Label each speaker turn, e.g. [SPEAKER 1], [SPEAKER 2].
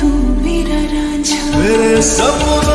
[SPEAKER 1] तू मेरा राजा।
[SPEAKER 2] मेरे सपनों